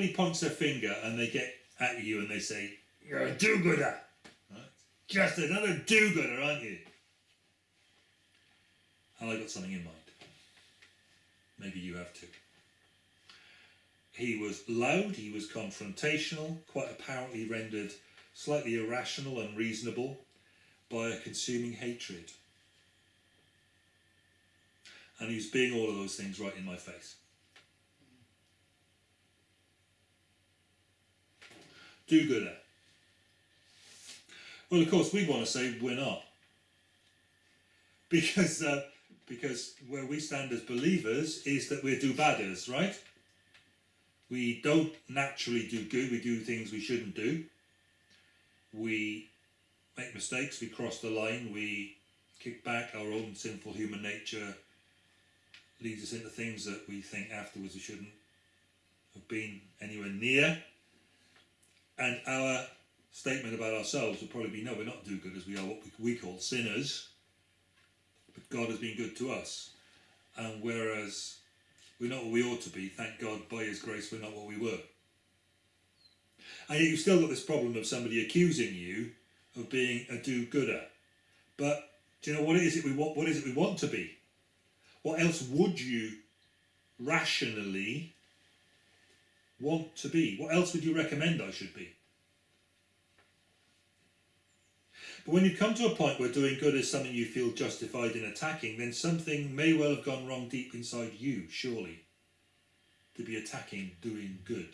somebody points their finger and they get at you and they say, You're a do gooder. Right? Just another do gooder, aren't you? And I got something in mind. Maybe you have too. He was loud, he was confrontational, quite apparently rendered slightly irrational and reasonable by a consuming hatred. And he was being all of those things right in my face. Do gooder. Well, of course, we want to say we're not. Because, uh, because where we stand as believers is that we're do-badders, right? We don't naturally do good, we do things we shouldn't do. We make mistakes, we cross the line, we kick back, our own sinful human nature leads us into things that we think afterwards we shouldn't have been anywhere near. And our statement about ourselves would probably be, no, we're not do-gooders, we are what we, call sinners. But God has been good to us. And whereas we're not what we ought to be, thank God, by His grace, we're not what we were. And you've still got this problem of somebody accusing you of being a do-gooder. But do you know what is it we want? What is it we want to be? What else would you rationally want to be? What else would you recommend I should be? But when you come to a point where doing good is something you feel justified in attacking, then something may well have gone wrong deep inside you, surely, to be attacking doing good.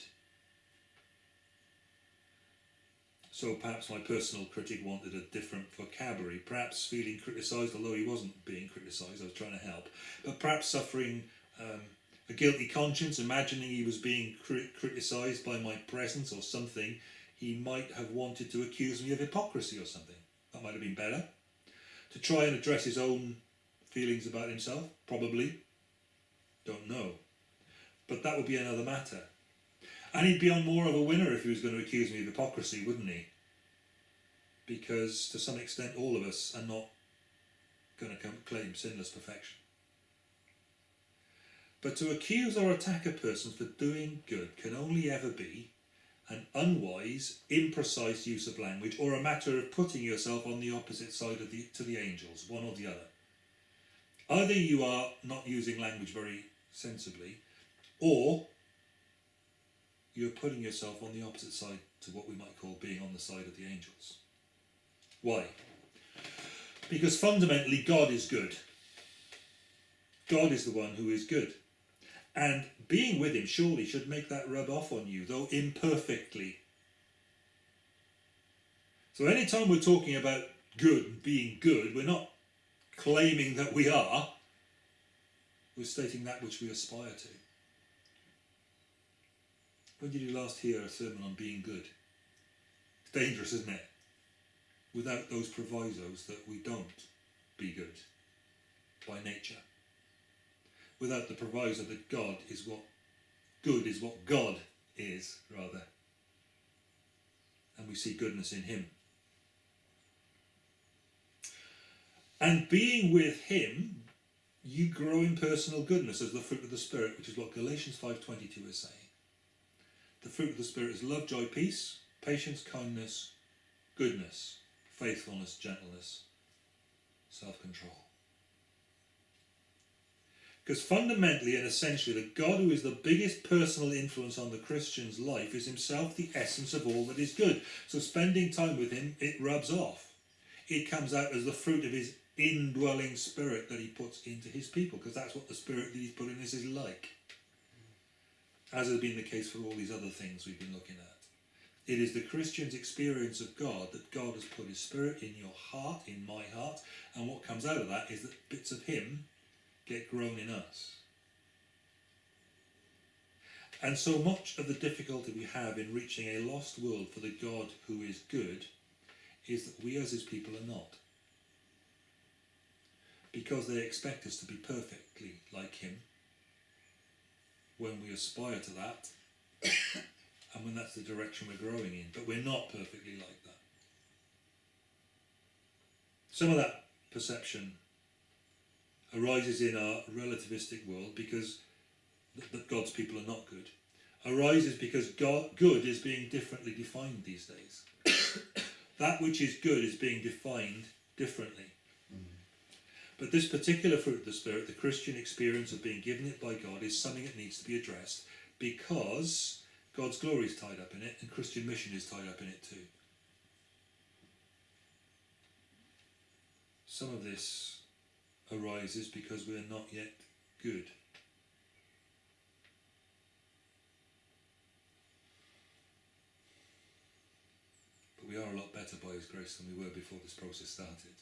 So perhaps my personal critic wanted a different vocabulary, perhaps feeling criticised, although he wasn't being criticised, I was trying to help, but perhaps suffering um, a guilty conscience, imagining he was being crit criticised by my presence or something, he might have wanted to accuse me of hypocrisy or something. That might have been better. To try and address his own feelings about himself, probably. Don't know. But that would be another matter. And he'd be on more of a winner if he was going to accuse me of hypocrisy, wouldn't he? Because to some extent all of us are not going to claim sinless perfection. But to accuse or attack a person for doing good can only ever be an unwise, imprecise use of language or a matter of putting yourself on the opposite side of the, to the angels, one or the other. Either you are not using language very sensibly, or you're putting yourself on the opposite side to what we might call being on the side of the angels. Why? Because fundamentally God is good. God is the one who is good. And being with him surely should make that rub off on you, though imperfectly. So anytime we're talking about good, and being good, we're not claiming that we are, we're stating that which we aspire to. When did you last hear a sermon on being good? It's dangerous, isn't it? Without those provisos that we don't be good by nature. Without the proviso that God is what good is what God is, rather. And we see goodness in him. And being with him, you grow in personal goodness as the fruit of the Spirit, which is what Galatians 5.22 is saying. The fruit of the Spirit is love, joy, peace, patience, kindness, goodness, faithfulness, gentleness, self-control. Because fundamentally and essentially, the God who is the biggest personal influence on the Christian's life is himself the essence of all that is good. So spending time with him, it rubs off. It comes out as the fruit of his indwelling spirit that he puts into his people, because that's what the spirit that he's put in is like as has been the case for all these other things we've been looking at. It is the Christian's experience of God that God has put his spirit in your heart, in my heart, and what comes out of that is that bits of him get grown in us. And so much of the difficulty we have in reaching a lost world for the God who is good is that we as his people are not. Because they expect us to be perfectly like him when we aspire to that and when that's the direction we're growing in. But we're not perfectly like that. Some of that perception arises in our relativistic world because that God's people are not good. arises because God, good is being differently defined these days. that which is good is being defined differently. Mm-hmm. But this particular fruit of the Spirit, the Christian experience of being given it by God, is something that needs to be addressed because God's glory is tied up in it and Christian mission is tied up in it too. Some of this arises because we are not yet good. But we are a lot better by His grace than we were before this process started.